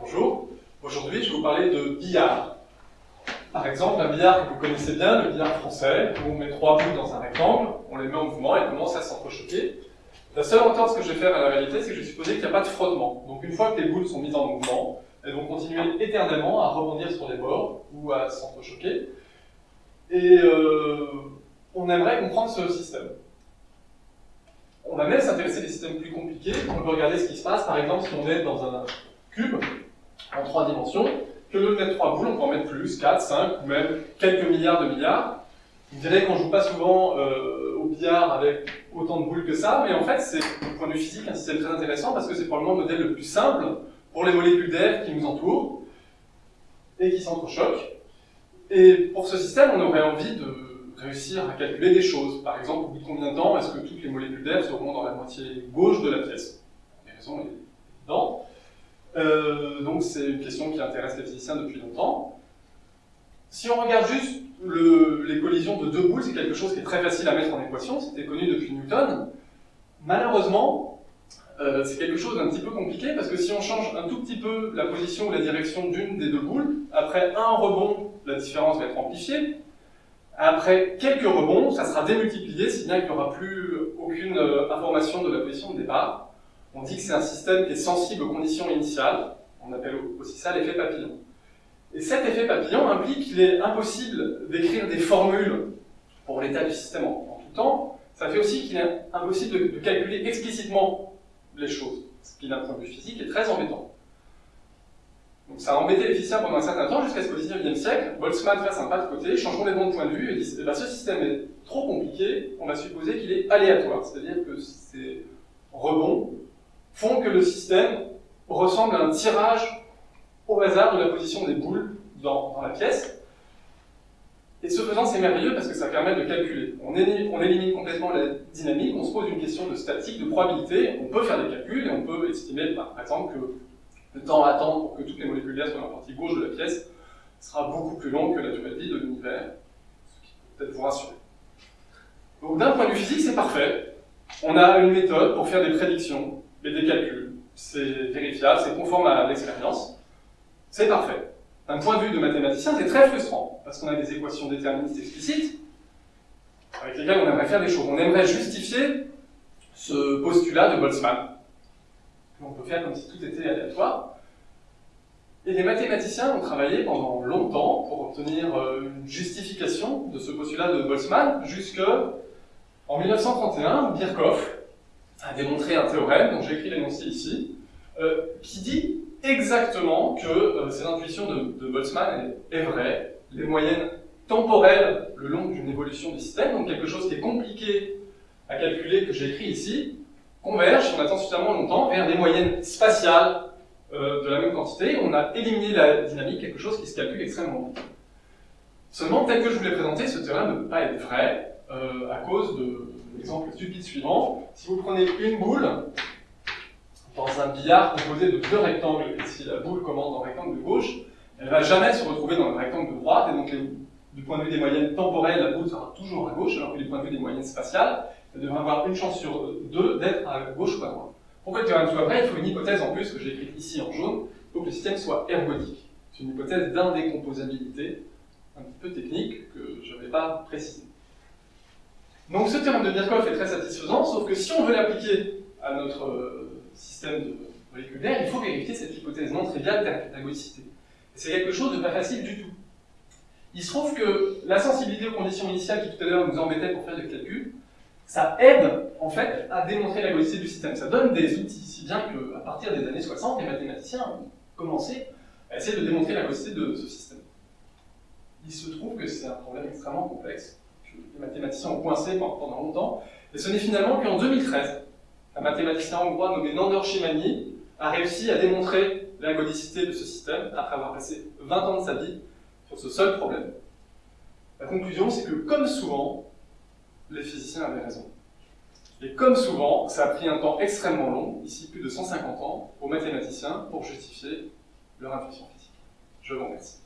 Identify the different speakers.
Speaker 1: Bonjour, aujourd'hui je vais vous parler de billard. Par exemple, un billard que vous connaissez bien, le billard français, où on met trois bouts dans un rectangle, on les met en mouvement et commence à s'entrechoquer. La seule entente que je vais faire à la réalité, c'est que je vais supposer qu'il n'y a pas de frottement. Donc une fois que les boules sont mises en mouvement, elles vont continuer éternellement à rebondir sur les bords ou à s'entrechoquer. Et euh, on aimerait comprendre ce système. On va même s'intéresser à des systèmes plus compliqués. On peut regarder ce qui se passe, par exemple, si on est dans un cube en trois dimensions, que de mettre trois boules, on peut en mettre plus, 4, 5, ou même quelques milliards de milliards. Vous direz qu'on ne joue pas souvent euh, au billard avec autant de boules que ça, mais en fait, c'est, du point de vue physique, un système très intéressant parce que c'est probablement le modèle le plus simple pour les molécules d'air qui nous entourent et qui s'entrechoquent. Et pour ce système, on aurait envie de réussir à calculer des choses. Par exemple, au bout de combien de temps est-ce que toutes les molécules d'air seront dans la moitié gauche de la pièce? Les raisons évidentes. Euh, donc c'est une question qui intéresse les physiciens depuis longtemps. Si on regarde juste les collisions de deux boules, c'est quelque chose qui est très facile à mettre en équation, c'était connu depuis Newton. Malheureusement, euh, c'est quelque chose d'un petit peu compliqué, parce que si on change un tout petit peu la position ou la direction d'une des deux boules, après un rebond, la différence va être amplifiée. Après quelques rebonds, ça sera démultiplié, si bien qu'il n'y aura plus aucune euh, information de la position de départ. On dit que c'est un système qui est sensible aux conditions initiales, on appelle aussi ça l'effet papillon. Et cet effet papillon implique qu'il est impossible d'écrire des formules pour l'état du système en, tout temps. Ça fait aussi qu'il est impossible de, calculer explicitement les choses, ce qui d'un point de vue physique est très embêtant. Donc ça a embêté les physiciens pendant un certain temps, jusqu'à ce qu'au XIXe siècle, Boltzmann fasse un pas de côté, change complètement de point de vue et dit eh ben, ce système est trop compliqué, on va supposer qu'il est aléatoire, c'est-à-dire que ces rebonds font que le système ressemble à un tirage au hasard de la position des boules dans, la pièce. Et ce faisant, c'est merveilleux parce que ça permet de calculer. On élimine, complètement la dynamique, on se pose une question de statique, de probabilité, on peut faire des calculs et on peut estimer, par exemple, que le temps à attendre pour que toutes les molécules d'air soient dans la partie gauche de la pièce sera beaucoup plus long que la durée de vie de l'univers, ce qui peut peut-être vous rassurer. Donc d'un point de vue physique, c'est parfait. On a une méthode pour faire des prédictions et des calculs. C'est vérifiable, c'est conforme à l'expérience. C'est parfait. D'un point de vue de mathématicien, c'est très frustrant, parce qu'on a des équations déterministes explicites, avec lesquelles on aimerait faire des choses. On aimerait justifier ce postulat de Boltzmann. On peut faire comme si tout était aléatoire. Et les mathématiciens ont travaillé pendant longtemps pour obtenir euh, une justification de ce postulat de Boltzmann, jusque en 1931, Birkhoff a démontré un théorème, dont j'ai écrit l'énoncé ici, euh, qui dit exactement que euh, cette intuition de, Boltzmann est, vraie. Les moyennes temporelles le long d'une évolution du système, donc quelque chose qui est compliqué à calculer, que j'ai écrit ici, convergent, on attend suffisamment longtemps, vers des moyennes spatiales euh, de la même quantité. On a éliminé la dynamique, quelque chose qui se calcule extrêmement vite. Seulement, tel que je vous l'ai présenté, ce théorème ne peut pas être vrai à cause de l'exemple stupide suivant. Si vous prenez une boule, dans un billard composé de deux rectangles, et si la boule commence dans le rectangle de gauche, elle ne va jamais se retrouver dans le rectangle de droite, et donc du point de vue des moyennes temporelles, la boule sera toujours à gauche, alors que du point de vue des moyennes spatiales, devrait avoir une chance sur deux d'être à gauche ou à droite. Pour que le théorème soit vrai, il faut une hypothèse en plus, que j'ai écrite ici en jaune, pour que le système soit ergodique. C'est une hypothèse d'indécomposabilité, un petit peu technique, que je ne vais pas préciser. Donc ce théorème de Birkhoff est très satisfaisant, sauf que si on veut l'appliquer à notre euh, système de molécules d'air, il faut vérifier cette hypothèse non triviale d'ergodicité. C'est quelque chose de pas facile du tout. Il se trouve que la sensibilité aux conditions initiales qui tout à l'heure nous embêtait pour faire des calculs, ça aide en fait à démontrer l'ergodicité du système. Ça donne des outils, si bien qu'à partir des années 60, les mathématiciens ont commencé à essayer de démontrer l'ergodicité de ce système. Il se trouve que c'est un problème extrêmement complexe, que les mathématiciens ont coincé pendant longtemps, et ce n'est finalement qu'en 2013 un mathématicien hongrois nommé Nandor Shimani a réussi à démontrer l'ergodicité de ce système après avoir passé 20 ans de sa vie sur ce seul problème. La conclusion, c'est que comme souvent, les physiciens avaient raison. Et comme souvent, ça a pris un temps extrêmement long, ici plus de 150 ans, aux mathématiciens pour justifier leur intuition physique. Je vous remercie.